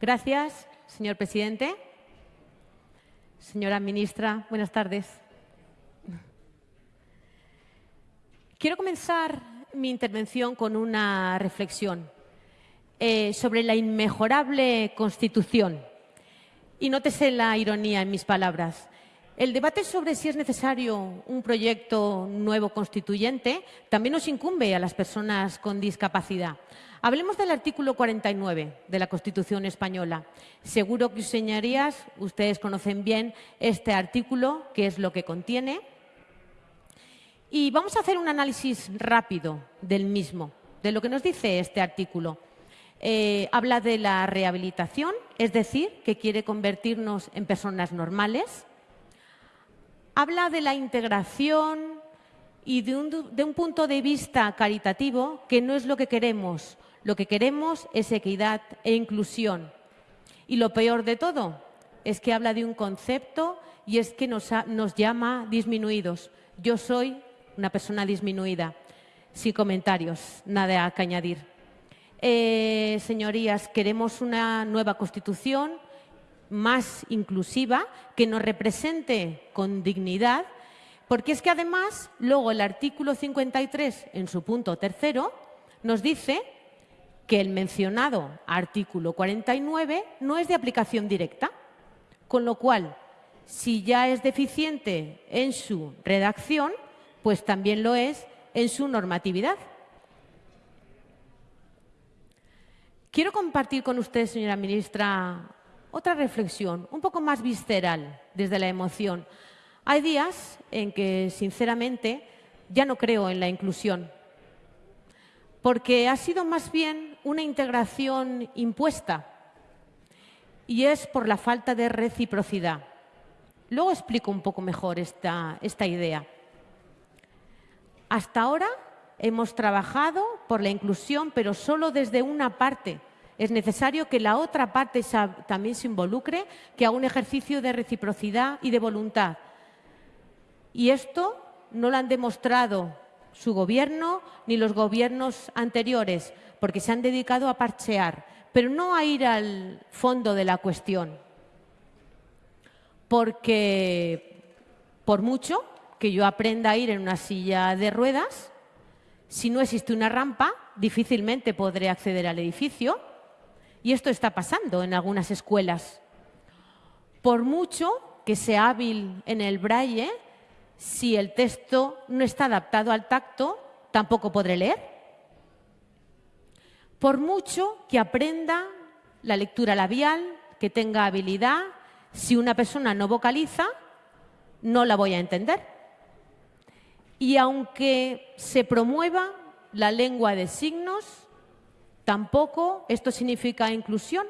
Gracias, señor presidente. Señora ministra, buenas tardes. Quiero comenzar mi intervención con una reflexión eh, sobre la inmejorable Constitución. Y nótese la ironía en mis palabras. El debate sobre si es necesario un proyecto nuevo constituyente también nos incumbe a las personas con discapacidad. Hablemos del artículo 49 de la Constitución española. Seguro que, señorías, ustedes conocen bien este artículo, qué es lo que contiene. Y vamos a hacer un análisis rápido del mismo, de lo que nos dice este artículo. Eh, habla de la rehabilitación, es decir, que quiere convertirnos en personas normales habla de la integración y de un, punto de vista caritativo que no es lo que queremos. Lo que queremos es equidad e inclusión. Y lo peor de todo es que habla de un concepto y es que nos, llama disminuidos. Yo soy una persona disminuida. Sin comentarios, nada que añadir. Eh, señorías, queremos una nueva Constitución más inclusiva, que nos represente con dignidad, porque es que además luego el artículo 53, en su punto tercero, nos dice que el mencionado artículo 49 no es de aplicación directa, con lo cual, si ya es deficiente en su redacción, pues también lo es en su normatividad. Quiero compartir con usted, señora ministra, otra reflexión, un poco más visceral, desde la emoción. Hay días en que, sinceramente, ya no creo en la inclusión, porque ha sido más bien una integración impuesta y es por la falta de reciprocidad. Luego explico un poco mejor esta, esta idea. Hasta ahora hemos trabajado por la inclusión, pero solo desde una parte es necesario que la otra parte también se involucre, que haga un ejercicio de reciprocidad y de voluntad. Y esto no lo han demostrado su gobierno ni los gobiernos anteriores, porque se han dedicado a parchear, pero no a ir al fondo de la cuestión. Porque por mucho que yo aprenda a ir en una silla de ruedas, si no existe una rampa, difícilmente podré acceder al edificio y esto está pasando en algunas escuelas. Por mucho que sea hábil en el braille, si el texto no está adaptado al tacto, tampoco podré leer. Por mucho que aprenda la lectura labial, que tenga habilidad, si una persona no vocaliza, no la voy a entender. Y aunque se promueva la lengua de signos, Tampoco esto significa inclusión,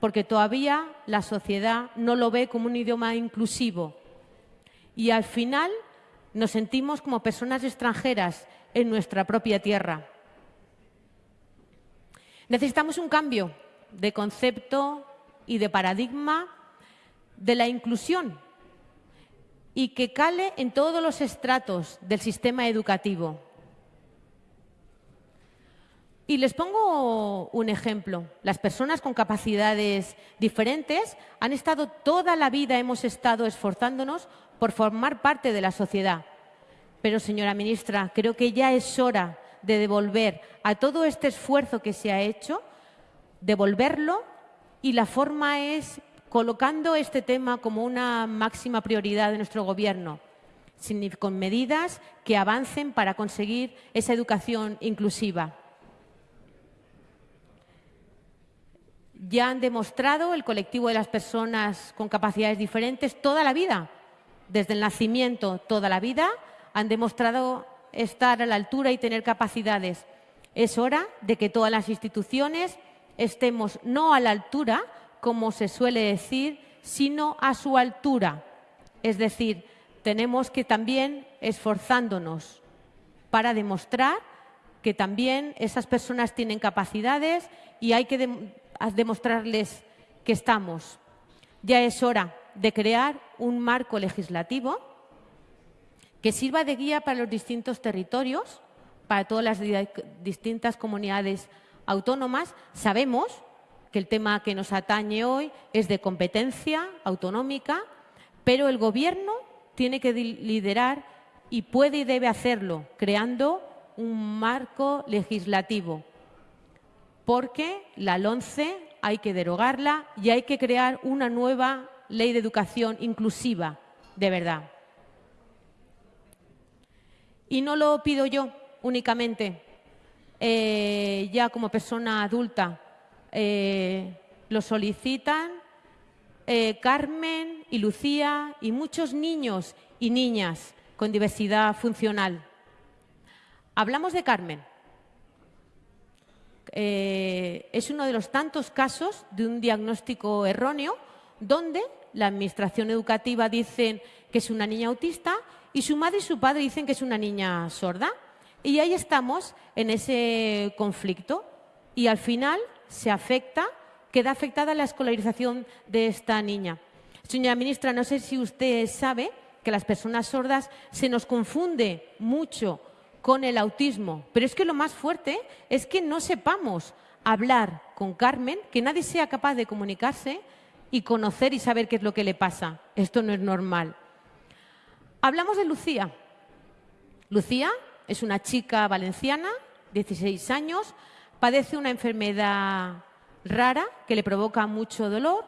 porque todavía la sociedad no lo ve como un idioma inclusivo. Y al final nos sentimos como personas extranjeras en nuestra propia tierra. Necesitamos un cambio de concepto y de paradigma de la inclusión y que cale en todos los estratos del sistema educativo. Y les pongo un ejemplo. Las personas con capacidades diferentes han estado toda la vida, hemos estado esforzándonos por formar parte de la sociedad. Pero, señora ministra, creo que ya es hora de devolver a todo este esfuerzo que se ha hecho, devolverlo y la forma es colocando este tema como una máxima prioridad de nuestro Gobierno, con medidas que avancen para conseguir esa educación inclusiva. ya han demostrado el colectivo de las personas con capacidades diferentes toda la vida, desde el nacimiento toda la vida, han demostrado estar a la altura y tener capacidades. Es hora de que todas las instituciones estemos no a la altura, como se suele decir, sino a su altura. Es decir, tenemos que también esforzándonos para demostrar que también esas personas tienen capacidades y hay que demostrarles que estamos. Ya es hora de crear un marco legislativo que sirva de guía para los distintos territorios, para todas las distintas comunidades autónomas. Sabemos que el tema que nos atañe hoy es de competencia autonómica, pero el Gobierno tiene que liderar y puede y debe hacerlo, creando un marco legislativo, porque la LONCE hay que derogarla y hay que crear una nueva ley de educación inclusiva, de verdad. Y no lo pido yo únicamente, eh, ya como persona adulta, eh, lo solicitan eh, Carmen y Lucía y muchos niños y niñas con diversidad funcional. Hablamos de Carmen. es uno de los tantos casos de un diagnóstico erróneo donde la Administración Educativa dice que es una niña autista y su madre y su padre dicen que es una niña sorda. Y ahí estamos en ese conflicto y al final se afecta, queda afectada la escolarización de esta niña. Señora ministra, no sé si usted sabe que las personas sordas se nos confunde mucho con el autismo, pero es que lo más fuerte es que no sepamos hablar con Carmen, que nadie sea capaz de comunicarse y conocer y saber qué es lo que le pasa. Esto no es normal. Hablamos de Lucía. Lucía es una chica valenciana, 16 años, padece una enfermedad rara que le provoca mucho dolor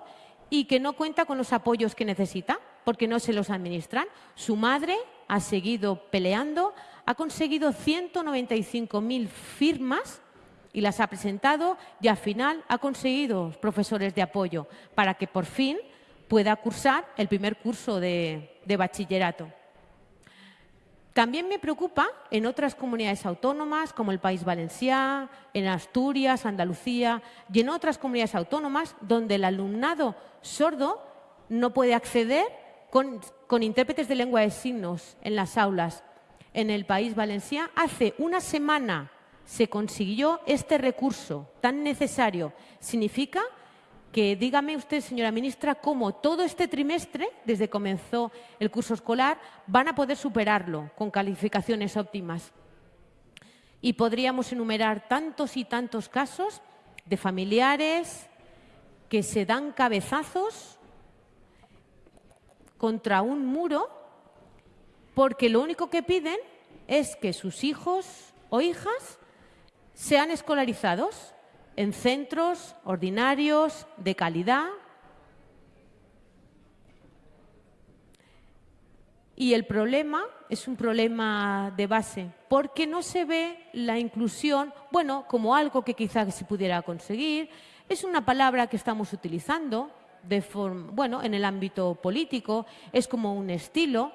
y que no cuenta con los apoyos que necesita porque no se los administran. Su madre ha seguido peleando, ha conseguido 195.000 firmas y las ha presentado y al final ha conseguido profesores de apoyo para que por fin pueda cursar el primer curso de, de bachillerato. También me preocupa en otras comunidades autónomas, como el País Valenciano, en Asturias, Andalucía y en otras comunidades autónomas, donde el alumnado sordo no puede acceder con, intérpretes de lengua de signos en las aulas. En el País Valenciano, hace una semana se consiguió este recurso tan necesario. Significa que dígame usted, señora ministra, cómo todo este trimestre, desde que comenzó el curso escolar, van a poder superarlo con calificaciones óptimas. Y podríamos enumerar tantos y tantos casos de familiares que se dan cabezazos contra un muro porque lo único que piden es que sus hijos o hijas sean escolarizados en centros ordinarios de calidad. Y el problema es un problema de base porque no se ve la inclusión, bueno, como algo que quizás se pudiera conseguir, es una palabra que estamos utilizando de bueno, en el ámbito político, es como un estilo,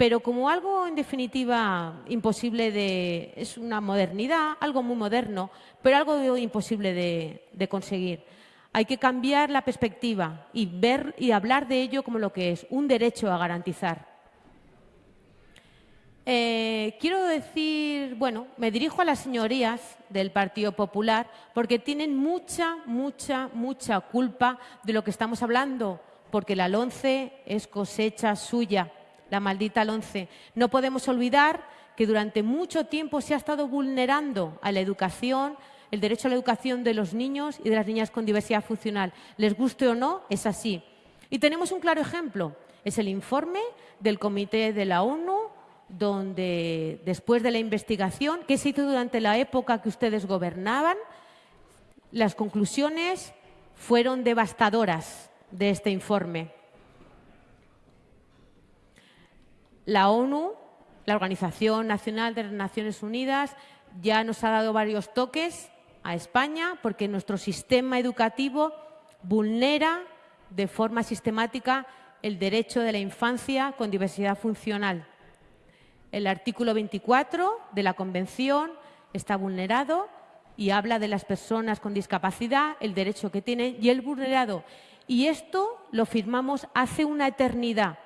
pero como algo en definitiva imposible de... es una modernidad, algo muy moderno, pero algo imposible de, conseguir. Hay que cambiar la perspectiva y ver y hablar de ello como lo que es, un derecho a garantizar. Eh, quiero decir, bueno, me dirijo a las señorías del Partido Popular porque tienen mucha, mucha, mucha culpa de lo que estamos hablando, porque la LONCE es cosecha suya la maldita LONCE. No podemos olvidar que durante mucho tiempo se ha estado vulnerando a la educación, el derecho a la educación de los niños y de las niñas con diversidad funcional. Les guste o no, es así. Y tenemos un claro ejemplo. Es el informe del Comité de la ONU, donde después de la investigación que se hizo durante la época que ustedes gobernaban, las conclusiones fueron devastadoras de este informe. La ONU, la Organización Nacional de las Naciones Unidas, ya nos ha dado varios toques a España porque nuestro sistema educativo vulnera de forma sistemática el derecho de la infancia con diversidad funcional. El artículo 24 de la Convención está vulnerado y habla de las personas con discapacidad, el derecho que tienen y el vulnerado. Y esto lo firmamos hace una eternidad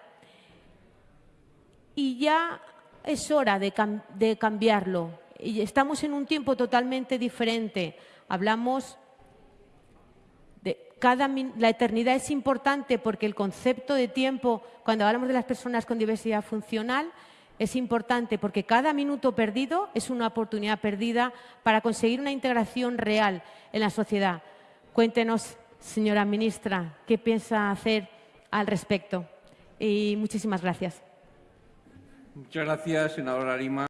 y ya es hora de, cambiarlo. Y estamos en un tiempo totalmente diferente. Hablamos de cada la eternidad es importante porque el concepto de tiempo, cuando hablamos de las personas con diversidad funcional, es importante porque cada minuto perdido es una oportunidad perdida para conseguir una integración real en la sociedad. Cuéntenos señora ministra, qué piensa hacer al respecto. Y muchísimas gracias. Muchas gracias, senadora Lima.